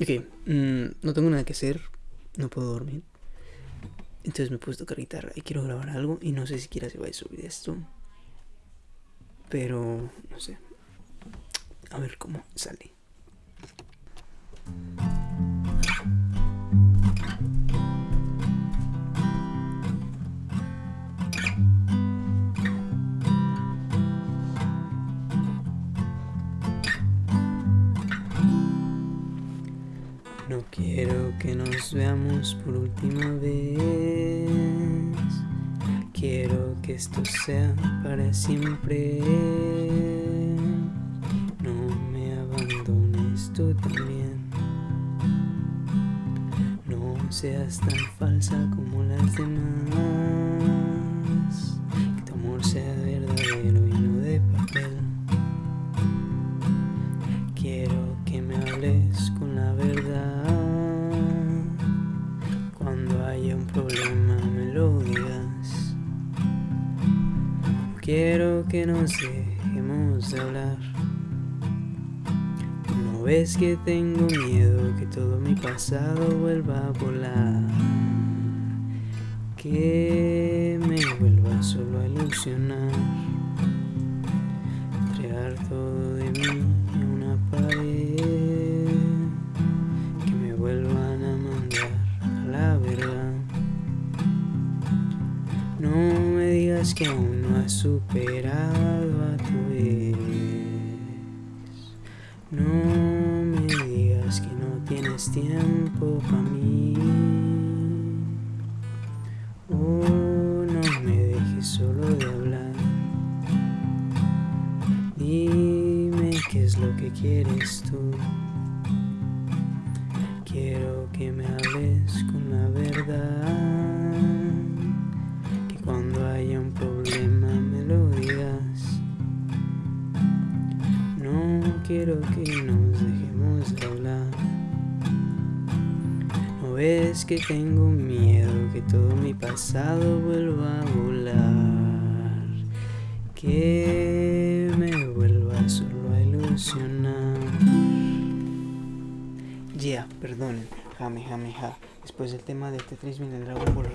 Ok, mm, no tengo nada que hacer, no puedo dormir. Entonces me he puesto tocar guitarra y quiero grabar algo y no sé siquiera si voy a subir esto. Pero, no sé. A ver cómo sale. No quiero que nos veamos por última vez. Quiero que esto sea para siempre. No me abandones tú también. No seas tan falsa como las demás. Que tu amor sea verdadero Un problema me lo digas. Quiero que nos dejemos de hablar. No ves que tengo miedo que todo mi pasado vuelva a volar. Que me vuelva solo a ilusionar. Entregar todo que aún no has superado a tu ex. No me digas que no tienes tiempo para mí. Oh, no me dejes solo de hablar. Dime qué es lo que quieres tú. Quiero que me hables con la verdad. Quiero que nos dejemos de hablar. No ves que tengo miedo que todo mi pasado vuelva a volar. Que me vuelva solo a ilusionar. Ya, perdonen. Jame, jame, ja. Después del tema de Tetris viene el Dragon Ball.